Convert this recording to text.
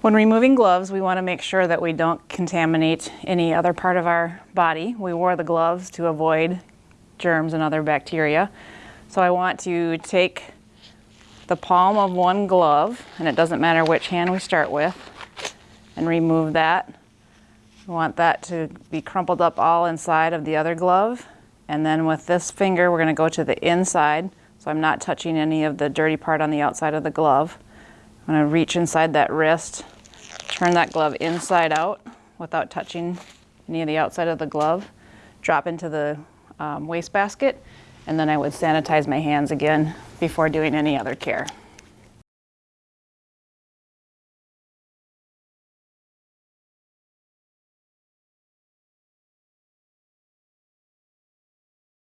When removing gloves, we want to make sure that we don't contaminate any other part of our body. We wore the gloves to avoid germs and other bacteria. So I want to take the palm of one glove, and it doesn't matter which hand we start with, and remove that. We want that to be crumpled up all inside of the other glove. And then with this finger, we're going to go to the inside, so I'm not touching any of the dirty part on the outside of the glove. I'm to reach inside that wrist, turn that glove inside out without touching any of the outside of the glove, drop into the um, wastebasket, and then I would sanitize my hands again before doing any other care.